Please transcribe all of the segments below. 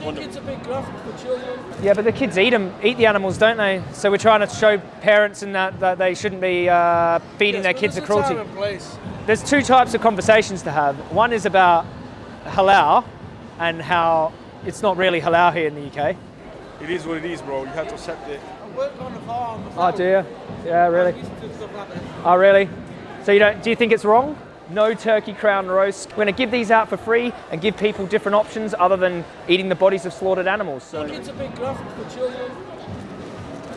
think it's a bit graphic for children. Yeah, but the kids eat them, eat the animals, don't they? So we're trying to show parents and that, that they shouldn't be uh, feeding Yes, their kids the cruelty. time and place. There's two types of conversations to have. One is about halal and how it's not really halal here in the UK. It is what it is, bro. You have to accept it. I work on the farm. Oh, do you? Yeah, really? I'm used to stuff like that. Oh, really? So you don't? Do you think it's wrong? No turkey crown roast. We're going to give these out for free and give people different options other than eating the bodies of slaughtered animals. So it's a bit graphic for children.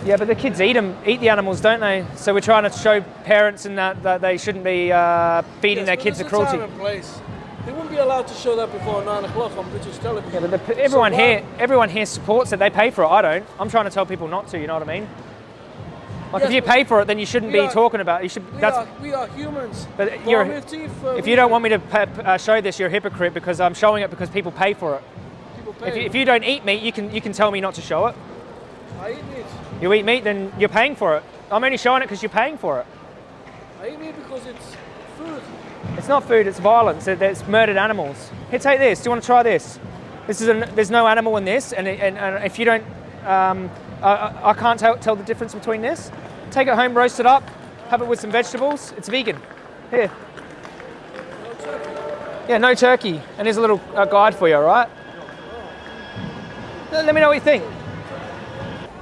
yeah, but the kids eat them, eat the animals, don't they? So we're trying to show parents and that, that they shouldn't be uh, feeding Yes, their kids the cruelty. place. They wouldn't be allowed to show that before nine o'clock on British television. Yeah, but the, everyone So here, everyone here supports it. They pay for it. I don't. I'm trying to tell people not to. You know what I mean? Like if you pay for it, then you shouldn't be are- talking about. It. You should. We That's. are, we are humans. But you're- teeth, uh, If you don't want me to uh, show this, you're a hypocrite because I'm showing it because people pay for it. people If you, if you don't eat meat, you can you can tell me not to show it. I eat meat. You eat meat, then you're paying for it. I'm only showing it because you're paying for it. I eat meat because it's food. It's not food. It's violence. It- It's murdered animals. Here, take this. Do you want to try this? This is a, there's no animal in this, and, it- and, and if you don't, um, I, I- I can't tell, tell the difference between this. Take it home, roast it up, have it with some vegetables. It's vegan. Here. Yeah, no turkey. And here's a little uh, guide for you, all right? Let me know what you think.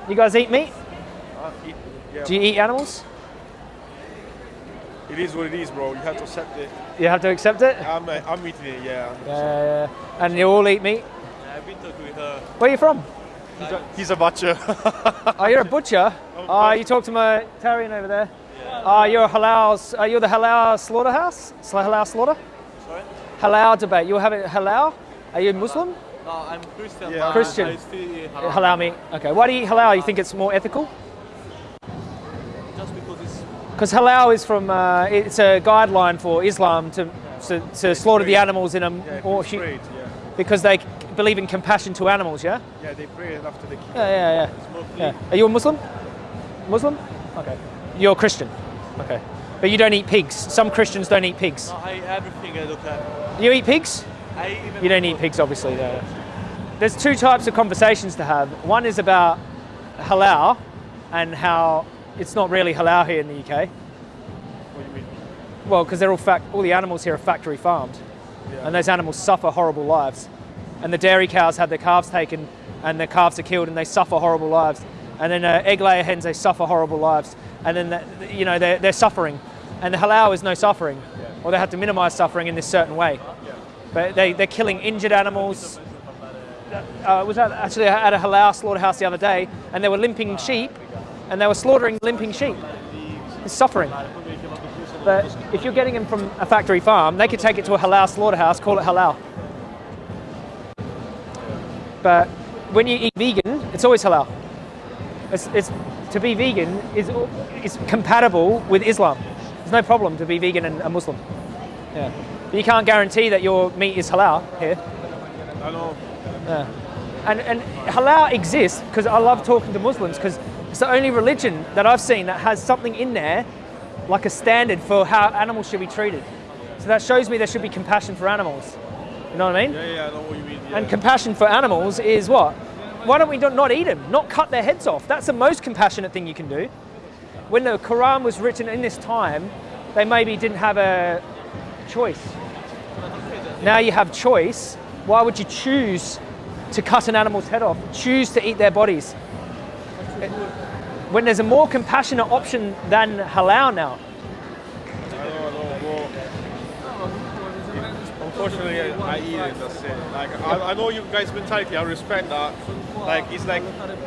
You guys eat meat? Yeah. Do you eat animals? It is what it is, bro. You have to accept it. You have to accept it? I'm, uh, I'm eating it, yeah. Yeah, yeah, yeah. And you all eat meat? I've been talking with her. Where are you from? He's a, he's a butcher. Oh, you're a butcher. Oh, you talked to my Tarian over there. Oh, you're a halal. Uh, you're the halal slaughterhouse. Sla- Halal slaughter. Sorry? Halal debate. You're having halal. Are you Muslim? No, I'm Christian. Yeah. Christian. I halal. Halal meat. Okay. Why do you eat halal? You think it's more ethical? Just because it's Because halal is from. Uh, it's a guideline for Islam to to, to slaughter the animals in a yeah, more it's yeah. because they believe in compassion to animals. Yeah. Yeah, they pray after they kill. Yeah, yeah, yeah. it's more clean. Yeah. Are you a Muslim? Muslim? Okay. You're a Christian. Okay. But you don't eat pigs. Some Christians don't eat pigs. No, I eat everything I look at. You eat pigs? I even You don't eat pigs, obviously. No. There's two types of conversations to have. One is about halal and how it's not really halal here in the UK. What do you mean? Well, because they're all fact, all the animals here are factory farmed, and those animals suffer horrible lives. And the dairy cows have their calves taken, and their calves are killed, and they suffer horrible lives. And then uh, egg layer hens, they suffer horrible lives, and then the, you know they're, they're suffering. And the halal is no suffering, or they have to minimise suffering in this certain way. But they, they're killing injured animals. Uh, was that actually at a halal slaughterhouse the other day, and they were limping sheep, and they were slaughtering limping sheep. It's suffering. But if you're getting them from a factory farm, they could take it to a halal slaughterhouse, call it halal. But when you eat vegan, it's always halal. It's, it's, to be vegan is, is compatible with Islam. There's no problem to be vegan and a Muslim. Yeah. But you can't guarantee that your meat is halal here. Yeah. And, and halal exists because I love talking to Muslims because it's the only religion that I've seen that has something in there like a standard for how animals should be treated. So that shows me there should be compassion for animals. You know what I mean? Yeah, yeah, I know what you mean. Yeah. And compassion for animals is what? Why don't we not not eat them? Not cut their heads off. That's the most compassionate thing you can do. When the Quran was written in this time, they maybe didn't have a choice. Now you have choice. Why would you choose to cut an animal's head off? Choose to eat their bodies. When there's a more compassionate option than halal now. I know, I know. Well, unfortunately, I, eat it. That's it. Like, I, I know you guys' mentality. I respect that. Like, it's like,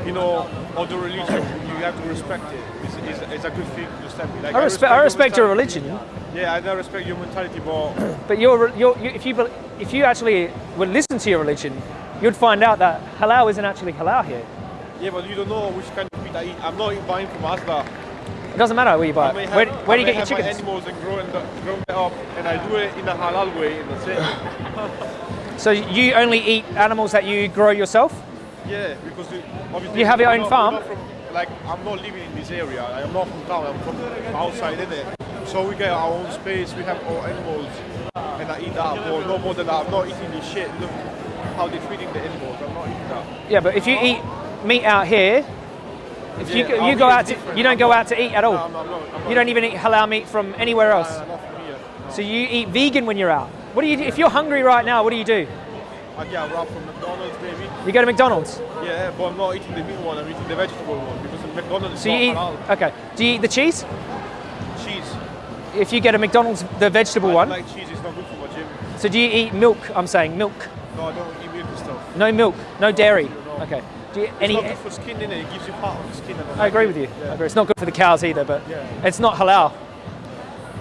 you know, other religion. You have to respect it. It's, it's, it's a good thing to step in. Like, I respect, I respect your mentality. religion, Yeah, I respect your mentality, but but your, your, you, if you if you actually would listen to your religion, you'd find out that halal isn't actually halal here. yeah, but you don't know which kind of meat I eat. I'm not buying from Asda. It doesn't matter where you buy it. have, Where, where do you get your chickens? animals and grow, and grow them up, and I do it in a halal way, and that's it. So you only eat animals that you grow yourself? Yeah, because you, obviously You have your own not- farm? from- like I'm not living in this area. I am not from town. I'm from outside, innit? So we get our own space. We have our animals, and I eat that. But no more than that. I'm not eating this shit. Look, how they're feeding the animals. I'm not eating that. Yeah, but if you eat meat out here, if you Yeah, you go out to, you don't go out to eat at all. No, I'm not, I'm not, I'm You don't even eat halal meat from anywhere else. Not for me. yeah. So you eat vegan when you're out. What do you do? If you're hungry right now, what do you do? I get a wrap from McDonald's, maybe. You go to McDonald's. Yeah, but I'm not eating the meat one. I'm eating the vegetable one because McDonald's So is you eat. halal. Okay. Do you eat the cheese? Cheese. If you get a McDonald's, the vegetable I one. like cheese. It's not good for my gym. So do you eat milk? I'm saying milk. No, I don't eat milk and stuff. No milk. No dairy. Okay. Do you, It's any? not good for skin, innit? It gives you fat on the skin. don't I agree with you. I Yeah. agree. It's not good for the cows either, but Yeah. it's not halal.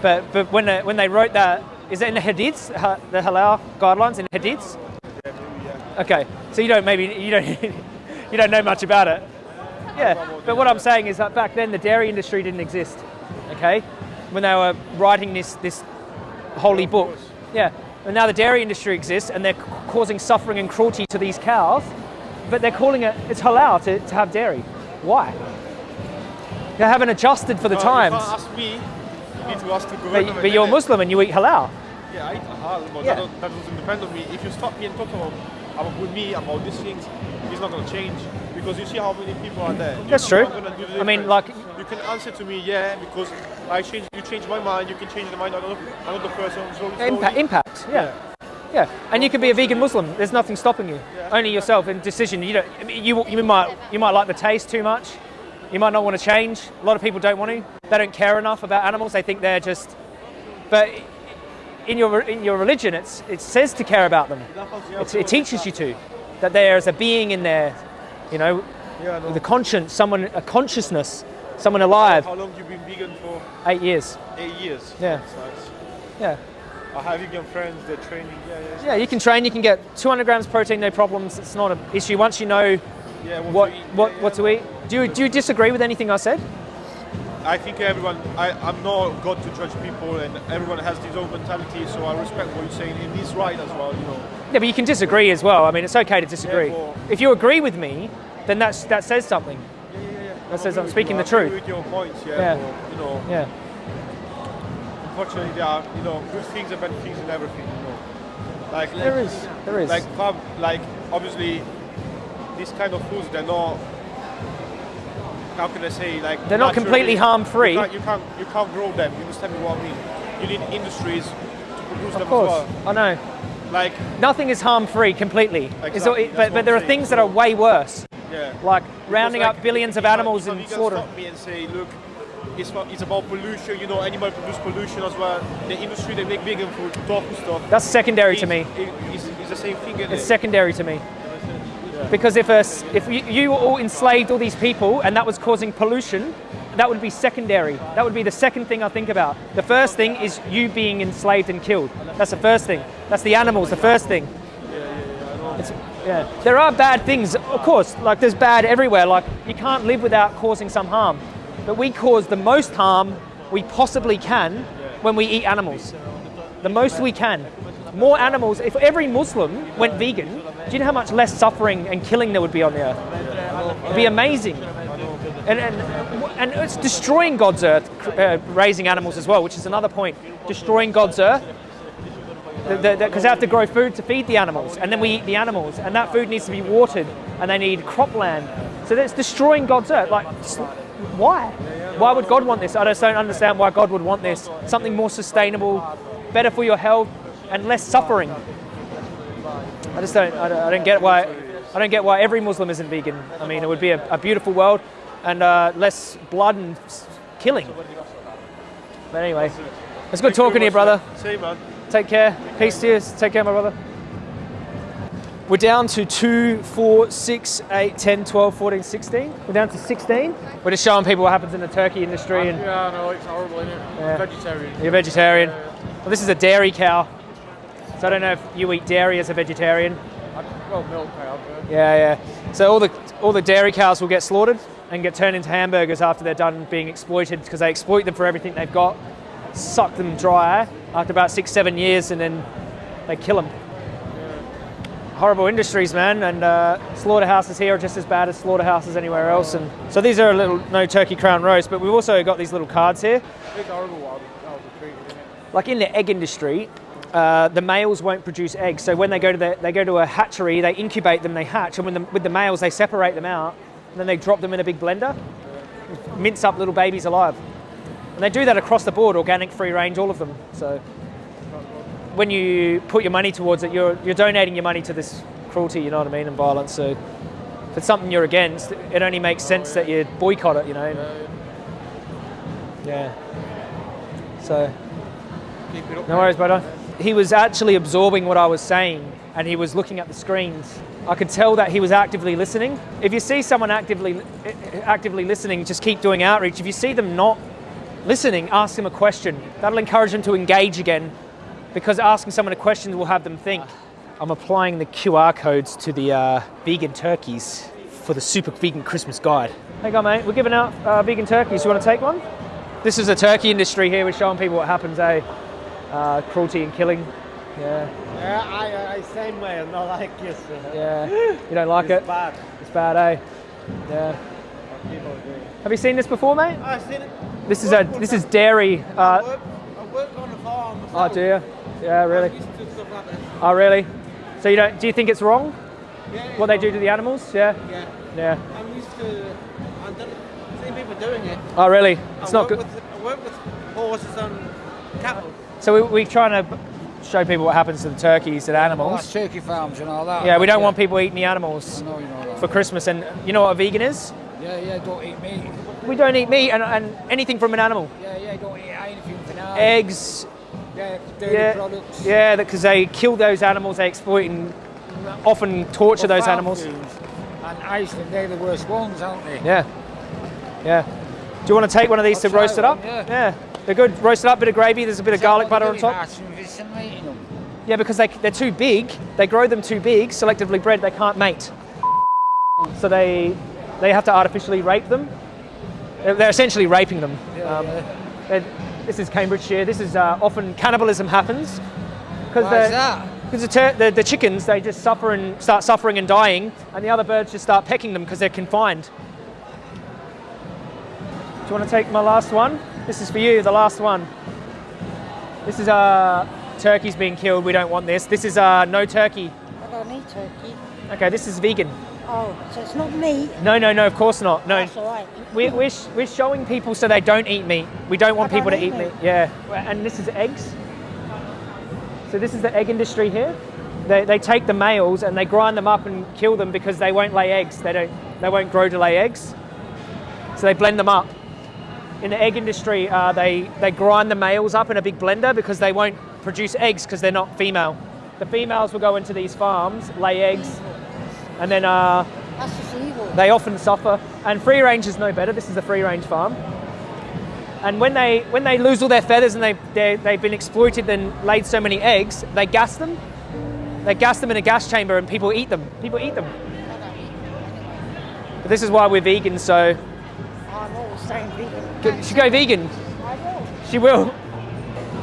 But but when they, when they wrote that, is it in the hadiths, the halal guidelines in hadiths? Yeah, maybe, yeah. Okay, so you don't maybe you don't you don't know much about it. Yeah, but what I'm saying is that back then the dairy industry didn't exist. Okay, when they were writing this this holy book. Yeah, and now the dairy industry exists and they're causing suffering and cruelty to these cows, but they're calling it it's halal to, to have dairy. Why? They haven't adjusted for the Uh, times. You can't ask me. You need to ask the But, government. but you're innit? Muslim and you eat halal. Yeah, I eat halal, but Yeah. that, that doesn't depend on me. If you stop me and talk about, about with me about these things, it's not going to change because you see how many people are there. That's true. I'm do the I mean, like- you can answer to me, yeah, because I change. You change my mind. You can change the mind of another, another person. Slowly. Impact, impact, yeah. Yeah, and you can be a vegan Muslim. There's nothing stopping you. Only yourself and decision. You don't. You you might you might like the taste too much. You might not want to change. A lot of people don't want to. They don't care enough about animals. They think they're just. But in your in your religion, it's it says to care about them. It's, it teaches you to that there is a being in there, you know, Yeah, with a conscience, someone a consciousness, someone alive. How long have you been vegan for? Eight years. Eight years. Yeah. Nice. Yeah. I have you vegan friends. They're training. Yeah, yeah. Yeah, you can train. You can get 200 grams protein, no problems. It's not an issue once you know Yeah. what eat. what Yeah, what to eat. Do you do you disagree with anything I said? I think everyone, I, I'm not God to judge people, and everyone has his own mentality, so I respect what you're saying, and he's right as well, you know. Yeah, but you can disagree as well. I mean, it's okay to disagree. well- if you agree with me, then that's that says something. Yeah, yeah, yeah. That says I'm speaking the you. I truth. with your points, yeah. Yeah. You know, Yeah. Unfortunately, there are, you know, good things and bad things in everything, you know. Like, There is. There is. like, like, obviously, these kind of foods, they're not, how can I say, like, They're not completely harm-free. You can't, you can't, you can't grow them, you understand me what I mean? You need industries to produce them of course. as well. I know. Like, Nothing is harm free completely. Exactly, it- but but there are things that are way worse, yeah. like rounding Because, up billions of animals in slaughter. stop me and say, look, it's, for, it's about pollution. You know, animal produce pollution as well. The industry they make vegan food, tofu stuff. That's secondary to me. It, it's, it's the same thing. It's it? secondary to me. Because if, a, if you, you all enslaved all these people and that was causing pollution, that would be secondary. That would be the second thing I think about. The first thing is you being enslaved and killed. That's the first thing. That's the animals, the first thing. It's, yeah. There are bad things, of course, like there's bad everywhere. Like you can't live without causing some harm. But we cause the most harm we possibly can when we eat animals. The most we can. More animals. If every Muslim went vegan, do you know how much less suffering and killing there would be on the earth? It'd be amazing. And, and, and it's destroying God's earth, uh, raising animals as well, which is another point. Destroying God's earth because they have to grow food to feed the animals, and then we eat the animals, and that food needs to be watered, and they need cropland. So that's destroying God's earth. Like, why? Why would God want this? I just don't understand why God would want this. Something more sustainable, better for your health, and less suffering. I just don't. I don't, I don't get why. I don't get why every Muslim isn't vegan. I mean, it would be a, a beautiful world, and uh, less blood and killing. But anyway, it's good talking to you, brother. Same man. Take care. Peace to you. Take care, my brother. We're down to 2, 4, 6, 8, 10, 12, 14, 16. We're down to 16. We're just showing people what happens in the turkey industry and Yeah, I know, it's horrible, isn't it? Yeah. Vegetarian. you're vegetarian. Well, this is a dairy cow. So I don't know if you eat dairy as a vegetarian. Well, milk I have, yeah. Yeah, yeah. So all the all the dairy cows will get slaughtered and get turned into hamburgers after they're done being exploited because they exploit them for everything they've got, suck them dry after about six, seven years, and then they kill them. Horrible industries, man, and uh, slaughterhouses here are just as bad as slaughterhouses anywhere else. And so these are a little no turkey crown roast, but we've also got these little cards here. It's horrible isn't it? Like in the egg industry, uh, the males won't produce eggs. So when they go to the, they go to a hatchery, they incubate them, they hatch, and when the, with the males they separate them out, and then they drop them in a big blender, mince up little babies alive. And they do that across the board, organic, free range, all of them. So when you put your money towards it, you're you're donating your money to this cruelty, you know what I mean, and violence. So if it's something you're against, it only makes sense that you boycott it, you know. Yeah. So no worries, brother. He was actually absorbing what I was saying and he was looking at the screens. I could tell that he was actively listening. If you see someone actively actively listening, just keep doing outreach. If you see them not listening, ask them a question. That'll encourage them to engage again because asking someone a question will have them think. I'm applying the QR codes to the uh, vegan turkeys for the Super Vegan Christmas Guide. Hey, go, mate. We're giving out uh, vegan turkeys. You want to take one? This is the turkey industry here. We're showing people what happens, eh? Uh, cruelty and killing. Yeah, Yeah, I, I same way, not like you. sir. yeah. You don't like It's it? bad. It's bad, eh? Yeah. what people do. Have you seen this before, mate? I've seen it. This is a this is dairy. I Uh, work, I work on the farm. oh, do you? Yeah, really. used to stuff like. Oh, really? So you don't? Do you think it's wrong Yeah, what they do to the animals? Yeah. Yeah. Yeah. I'm used to. I've done, seen people doing it. Oh, really? It's I not good. With, I work with horses and cattle. So we, we're trying to show people what happens to the turkeys and Well, animals. Oh, that's turkey farms and all that. Yeah, we don't yeah. want people eating the animals I know you know for Christmas. And you know what a vegan is? Yeah, yeah, don't eat meat. We don't eat meat and, and anything from an animal. Yeah, yeah, don't eat anything for now. Eggs, Yeah, yeah, products. yeah, because they kill those animals, they exploit and often torture Well, those animals. And Iceland, they're the worst ones, aren't they? Yeah, yeah. Do you want to take one of these I'll to roast it one, up? yeah. they're good. Roast it up, bit of gravy. There's a bit of Is that garlic butter on top. Yeah, because they, they're too big. They grow them too big, selectively bred, they can't mate. So they, they have to artificially rape them. They're essentially raping them. Um, they're- this is Cambridgeshire. This is uh, often cannibalism happens. Because Why is that? Because the, the, the chickens, they just suffer and start suffering and dying, and the other birds just start pecking them because they're confined. Do you want to take my last one? This is for you, the last one. This is uh, turkeys being killed. We don't want this. This is uh, no turkey. I don't eat turkey. Okay, this is vegan. Oh, so it's not meat. No, no, no, of course not. No, That's all right. we're, we're, sh- we're showing people so they don't eat meat. We don't want I don't people to eat eat meat. meat. Yeah, and this is eggs. So this is the egg industry here. They, they take the males and they grind them up and kill them because they won't lay eggs. They don't. They won't grow to lay eggs. So they blend them up. In the egg industry, uh, they they grind the males up in a big blender because they won't produce eggs because they're not female. The females will go into these farms, lay eggs, and then uh, That's just evil. they often suffer. And free range is no better. This is a free range farm. And when they when they lose all their feathers and they they they've been exploited and laid so many eggs, they gas them. They gas them in a gas chamber and people eat them. People eat them. But this is why we're vegan. So I'm always staying vegan. She go vegan. I will. She will.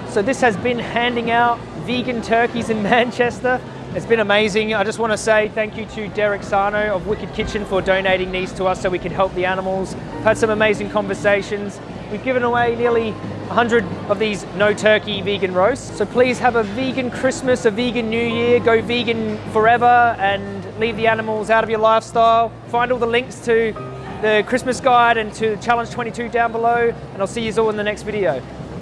So this has been handing out vegan turkeys in Manchester. It's been amazing. I just want to say thank you to Derek Sarno of Wicked Kitchen for donating these to us so we could help the animals. Had some amazing conversations. We've given away nearly 100 of these no turkey vegan roasts. So please have a vegan Christmas, a vegan New Year, go vegan forever and leave the animals out of your lifestyle. Find all the links to the Christmas guide and to Challenge 22 down below and I'll see you all in the next video.